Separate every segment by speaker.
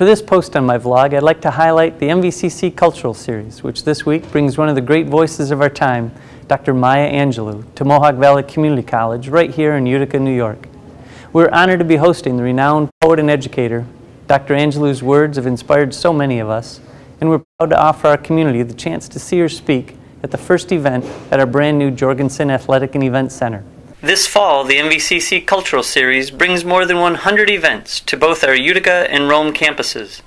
Speaker 1: For this post on my vlog, I'd like to highlight the MVCC Cultural Series, which this week brings one of the great voices of our time, Dr. Maya Angelou, to Mohawk Valley Community College right here in Utica, New York. We're honored to be hosting the renowned poet and educator. Dr. Angelou's words have inspired so many of us, and we're proud to offer our community the chance to see her speak at the first event at our brand new Jorgensen Athletic and Event Center. This fall, the MVCC Cultural Series brings more than 100 events to both our Utica and Rome campuses.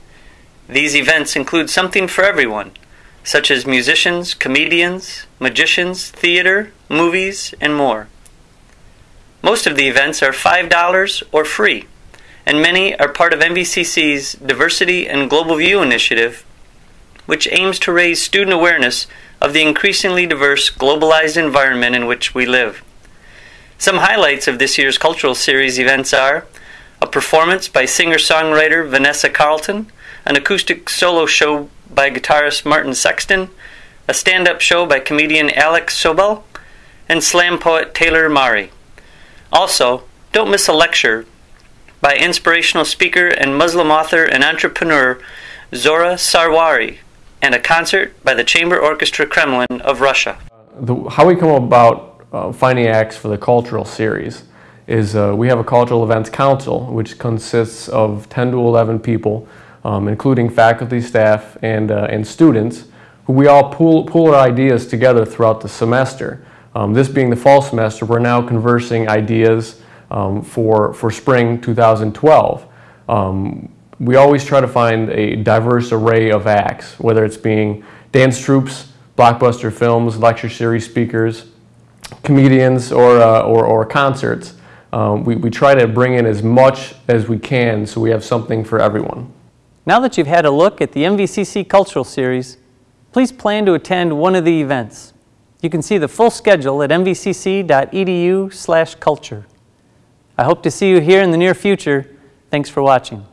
Speaker 1: These events include something for everyone, such as musicians, comedians, magicians, theater, movies, and more. Most of the events are $5 or free, and many are part of MVCC's Diversity and Global View initiative, which aims to raise student awareness of the increasingly diverse globalized environment in which we live. Some highlights of this year's cultural series events are a performance by singer songwriter Vanessa Carlton, an acoustic solo show by guitarist Martin Sexton, a stand up show by comedian Alex Sobel, and slam poet Taylor Mali. Also, don't miss a lecture by inspirational speaker and Muslim author and entrepreneur Zohra Sarwari, and a concert by the Chamber Orchestra Kremlin of Russia.
Speaker 2: The, how we come about uh, finding acts for the cultural series is uh, we have a cultural events council which consists of 10 to 11 people um, including faculty, staff, and, uh, and students who we all pool, pool our ideas together throughout the semester. Um, this being the fall semester, we're now conversing ideas um, for, for spring 2012. Um, we always try to find a diverse array of acts, whether it's being dance troupes, blockbuster films, lecture series speakers, comedians or, uh, or, or, concerts. Um, we, we try to bring in as much as we can so we have something for everyone.
Speaker 1: Now that you've had a look at the MVCC Cultural Series, please plan to attend one of the events. You can see the full schedule at mvcc.edu slash culture. I hope to see you here in the near future. Thanks for watching.